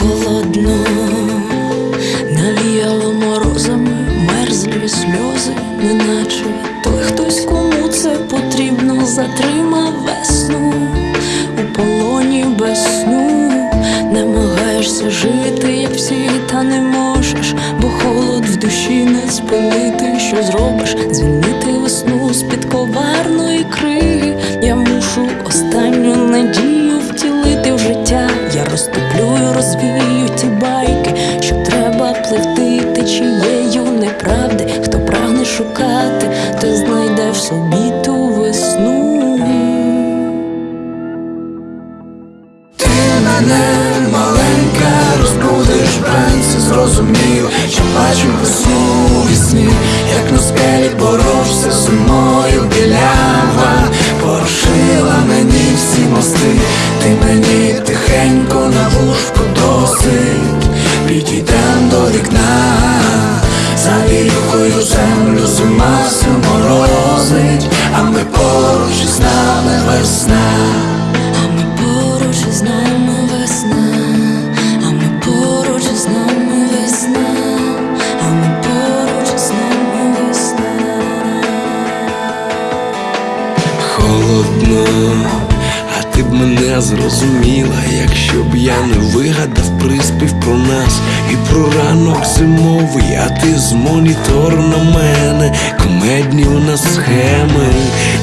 холодно, наліяло морозами, мерзлі сльози, неначе той хтось, кому це потрібно, затримав весну у полоні без сну, намагаєшся жити, як всі, та не можеш, бо холод в душі не спинити, що зробиш. Мене маленька, розбудиш вранці, зрозумів, що бачу весну вісні, як на скелі боровся з зимою білява, порошила мені всі мости, ти мені тихенько на вушку досить, підійдем до вікна, за вілкою землю зима все холодно, а ти б мене зрозуміла, якщо б я не вигадав приспів про нас і про ранок зимовий, а ти з монітору на мене, комедні у нас схеми,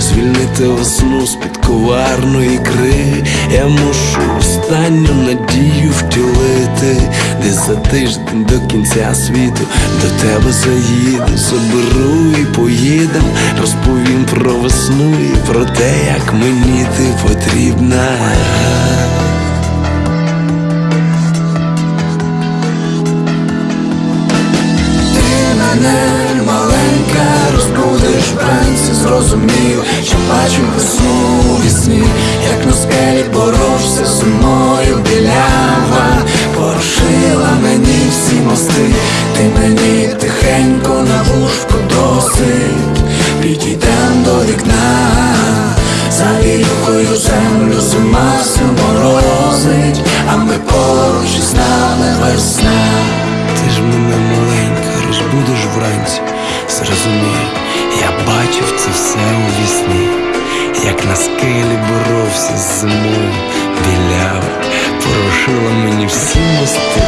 звільнити весну з-під коварної кри. Я мушу останню надію втілити, десь за тиждень до кінця світу до тебе заїду, заберу і поїдем, розповім про весну і про те, як мені ти потрібна. Зрозумів, що бачу весну вісні, як на скелі боровся зимою білява, порошила мені всі мости, ти мені тихенько на вушку досить, підійдем до вікна, за вілкою землю зима все морозить, а ми поруч з нами весна. Ти ж мене маленька, розбудиш вранці, зрозумій, я бачив це все у вісні, як на скелі боровся з зимою, біляв, порушила мені всі мости,